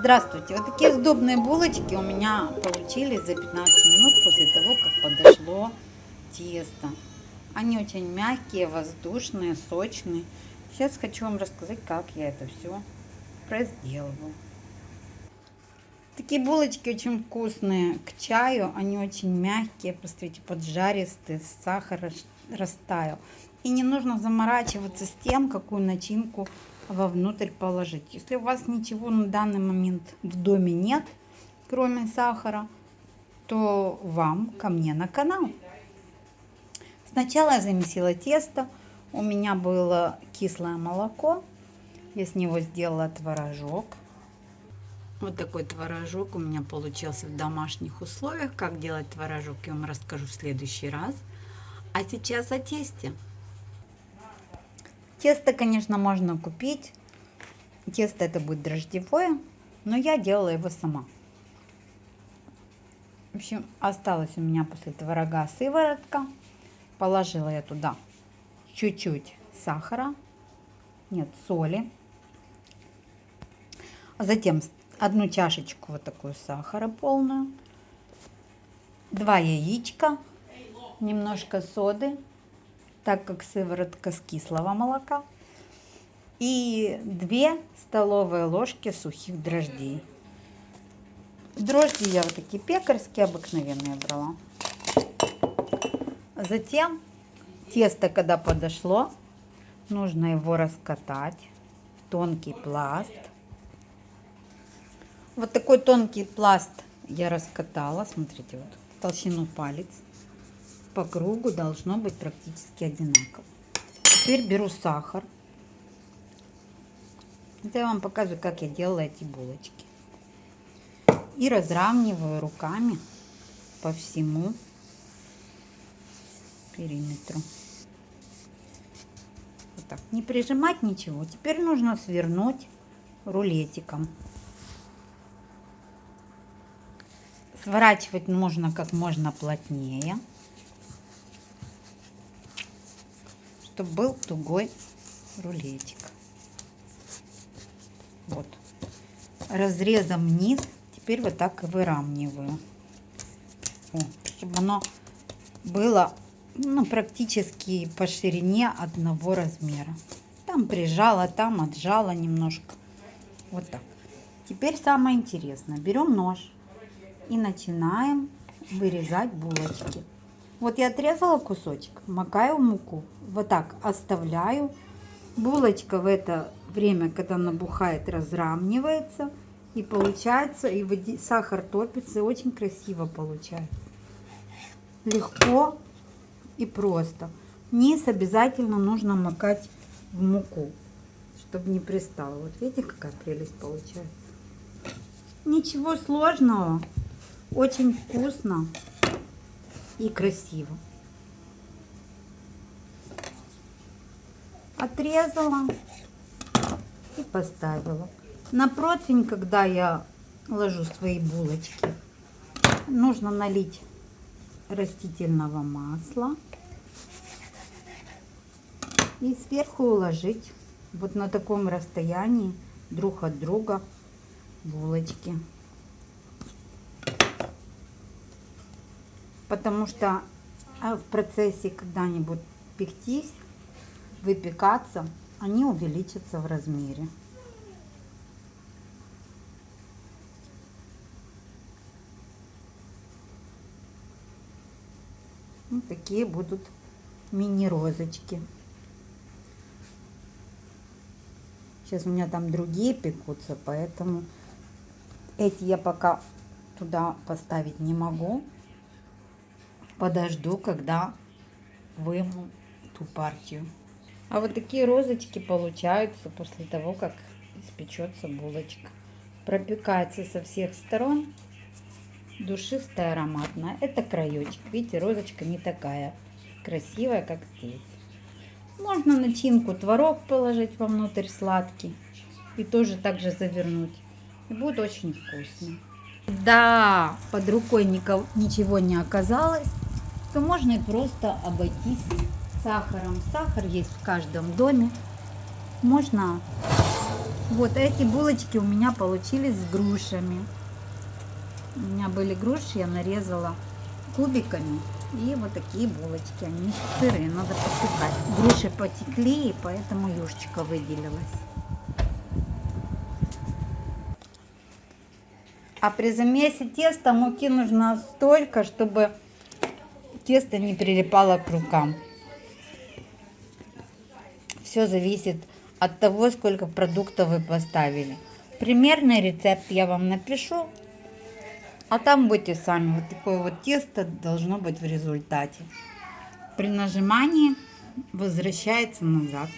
Здравствуйте! Вот такие сдобные булочки у меня получились за 15 минут после того, как подошло тесто. Они очень мягкие, воздушные, сочные. Сейчас хочу вам рассказать, как я это все разделываю. Такие булочки очень вкусные к чаю. Они очень мягкие, посмотрите, поджаристые, сахар растаял. И не нужно заморачиваться с тем, какую начинку вовнутрь положить. Если у вас ничего на данный момент в доме нет, кроме сахара, то вам ко мне на канал. Сначала я замесила тесто. У меня было кислое молоко. Я с него сделала творожок. Вот такой творожок у меня получился в домашних условиях. Как делать творожок, я вам расскажу в следующий раз. А сейчас о тесте. Тесто, конечно, можно купить. Тесто это будет дрожжевое, но я делала его сама. В общем, осталось у меня после творога сыворотка. Положила я туда чуть-чуть сахара, нет, соли. Затем одну чашечку вот такую сахара полную, два яичка, немножко соды, так как сыворотка с кислого молока. И 2 столовые ложки сухих дрожжей. Дрожжи я вот такие пекарские, обыкновенные брала. Затем тесто, когда подошло, нужно его раскатать в тонкий пласт. Вот такой тонкий пласт я раскатала, смотрите, вот толщину палец по кругу должно быть практически одинаково. Теперь беру сахар. Это я вам показываю, как я делала эти булочки. И разравниваю руками по всему периметру. Вот так. Не прижимать ничего. Теперь нужно свернуть рулетиком. Сворачивать нужно как можно плотнее. Чтобы был тугой рулетик. Вот. Разрезом вниз. Теперь вот так и выравниваю. О, чтобы оно было ну, практически по ширине одного размера. Там прижала, там отжала немножко. Вот так. Теперь самое интересное. Берем нож и начинаем вырезать булочки. Вот я отрезала кусочек, макаю муку, вот так оставляю. Булочка в это время, когда набухает, разравнивается. И получается, и води, сахар топится, и очень красиво получается. Легко и просто. Низ обязательно нужно макать в муку, чтобы не пристало. Вот видите, какая прелесть получается. Ничего сложного, очень вкусно и красиво. Отрезала и поставила. На противень, когда я ложу свои булочки, нужно налить растительного масла и сверху уложить вот на таком расстоянии друг от друга булочки. Потому что а, в процессе когда-нибудь пектись, выпекаться, они увеличатся в размере. Вот такие будут мини-розочки. Сейчас у меня там другие пекутся, поэтому эти я пока туда поставить не могу подожду, когда выму ту партию. А вот такие розочки получаются после того, как испечется булочка. Пропекается со всех сторон. Душистая, ароматная. Это краечек. Видите, розочка не такая красивая, как здесь. Можно начинку творог положить вовнутрь сладкий. И тоже так же завернуть. И будет очень вкусно. Да, под рукой никого, ничего не оказалось то можно и просто обойтись сахаром. Сахар есть в каждом доме. Можно Вот эти булочки у меня получились с грушами. У меня были груши, я нарезала кубиками. И вот такие булочки, они сырые, надо посыпать. Груши потекли, и поэтому юшечка выделилась. А при замесе теста муки нужно столько, чтобы тесто не прилипало к рукам. Все зависит от того, сколько продуктов вы поставили. Примерный рецепт я вам напишу, а там будете сами. Вот такое вот тесто должно быть в результате. При нажимании возвращается назад.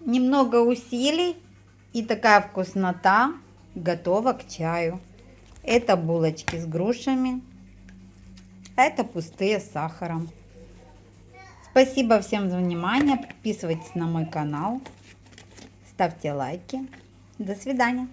Немного усилий и такая вкуснота готова к чаю. Это булочки с грушами, это пустые с сахаром. Спасибо всем за внимание. Подписывайтесь на мой канал. Ставьте лайки. До свидания.